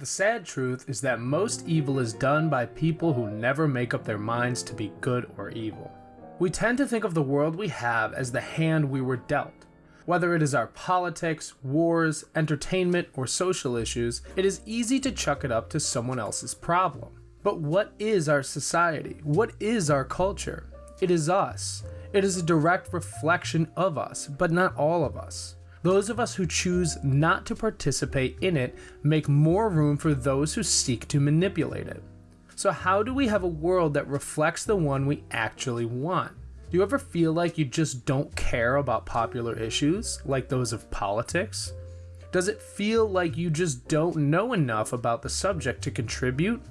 The sad truth is that most evil is done by people who never make up their minds to be good or evil. We tend to think of the world we have as the hand we were dealt. Whether it is our politics, wars, entertainment, or social issues, it is easy to chuck it up to someone else's problem. But what is our society? What is our culture? It is us. It is a direct reflection of us, but not all of us. Those of us who choose not to participate in it make more room for those who seek to manipulate it. So, how do we have a world that reflects the one we actually want? Do you ever feel like you just don't care about popular issues, like those of politics? Does it feel like you just don't know enough about the subject to contribute?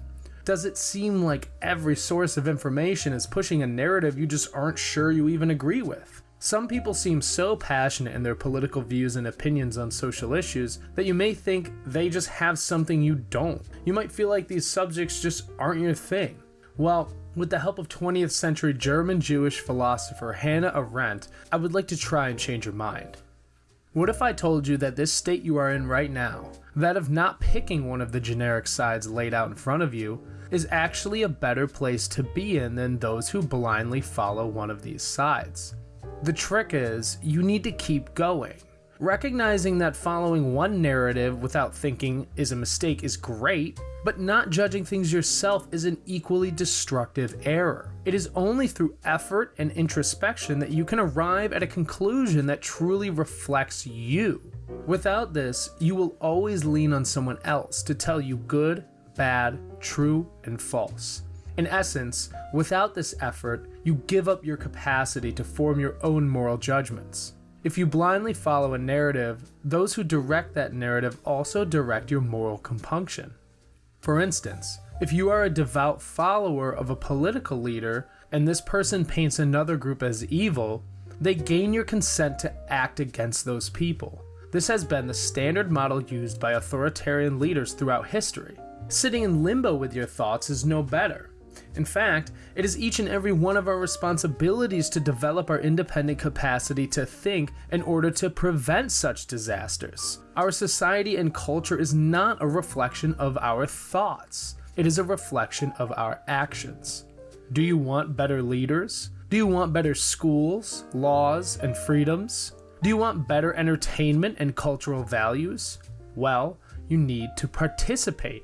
Does it seem like every source of information is pushing a narrative you just aren't sure you even agree with? Some people seem so passionate in their political views and opinions on social issues that you may think they just have something you don't. You might feel like these subjects just aren't your thing. Well, with the help of 20th century German Jewish philosopher Hannah Arendt, I would like to try and change your mind. What if I told you that this state you are in right now, that of not picking one of the generic sides laid out in front of you, is actually a better place to be in than those who blindly follow one of these sides. The trick is, you need to keep going. Recognizing that following one narrative without thinking is a mistake is great, but not judging things yourself is an equally destructive error. It is only through effort and introspection that you can arrive at a conclusion that truly reflects you. Without this, you will always lean on someone else to tell you good, bad, true, and false. In essence, without this effort, you give up your capacity to form your own moral judgments. If you blindly follow a narrative, those who direct that narrative also direct your moral compunction. For instance, if you are a devout follower of a political leader and this person paints another group as evil, they gain your consent to act against those people. This has been the standard model used by authoritarian leaders throughout history. Sitting in limbo with your thoughts is no better. In fact, it is each and every one of our responsibilities to develop our independent capacity to think in order to prevent such disasters. Our society and culture is not a reflection of our thoughts, it is a reflection of our actions. Do you want better leaders? Do you want better schools, laws, and freedoms? Do you want better entertainment and cultural values? Well, you need to participate.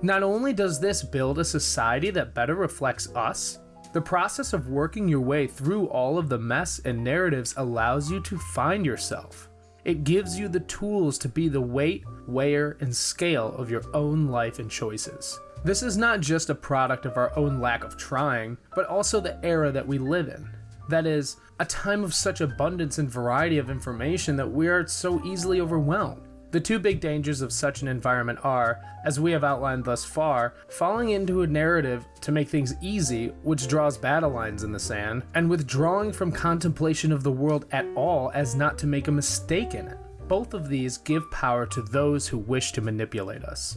Not only does this build a society that better reflects us, the process of working your way through all of the mess and narratives allows you to find yourself. It gives you the tools to be the weight, weigher, and scale of your own life and choices. This is not just a product of our own lack of trying, but also the era that we live in. That is, a time of such abundance and variety of information that we are so easily overwhelmed. The two big dangers of such an environment are, as we have outlined thus far, falling into a narrative to make things easy, which draws battle lines in the sand, and withdrawing from contemplation of the world at all as not to make a mistake in it. Both of these give power to those who wish to manipulate us.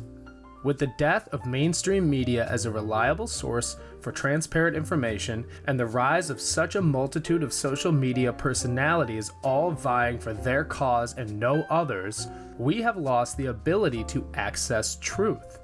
With the death of mainstream media as a reliable source for transparent information and the rise of such a multitude of social media personalities all vying for their cause and no others, we have lost the ability to access truth.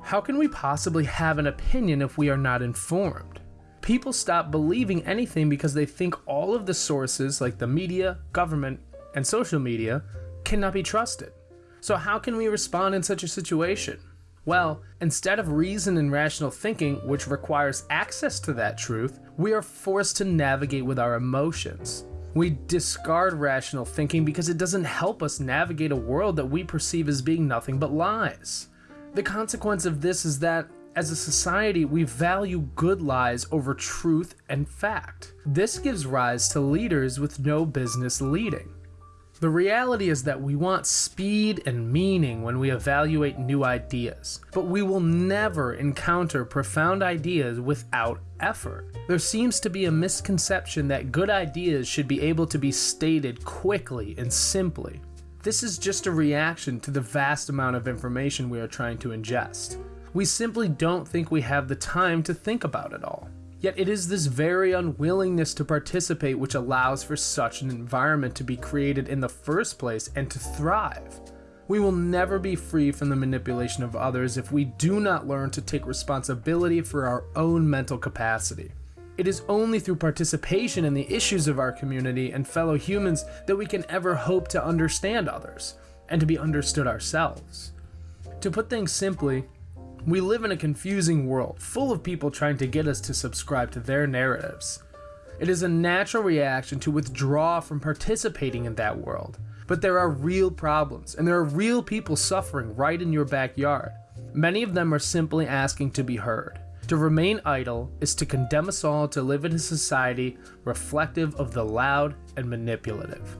How can we possibly have an opinion if we are not informed? People stop believing anything because they think all of the sources, like the media, government, and social media, cannot be trusted. So, how can we respond in such a situation? Well, instead of reason and rational thinking, which requires access to that truth, we are forced to navigate with our emotions. We discard rational thinking because it doesn't help us navigate a world that we perceive as being nothing but lies. The consequence of this is that, as a society, we value good lies over truth and fact. This gives rise to leaders with no business leading. The reality is that we want speed and meaning when we evaluate new ideas, but we will never encounter profound ideas without effort. There seems to be a misconception that good ideas should be able to be stated quickly and simply. This is just a reaction to the vast amount of information we are trying to ingest. We simply don't think we have the time to think about it all. Yet it is this very unwillingness to participate which allows for such an environment to be created in the first place and to thrive. We will never be free from the manipulation of others if we do not learn to take responsibility for our own mental capacity. It is only through participation in the issues of our community and fellow humans that we can ever hope to understand others and to be understood ourselves. To put things simply, we live in a confusing world full of people trying to get us to subscribe to their narratives. It is a natural reaction to withdraw from participating in that world but there are real problems, and there are real people suffering right in your backyard. Many of them are simply asking to be heard. To remain idle is to condemn us all to live in a society reflective of the loud and manipulative.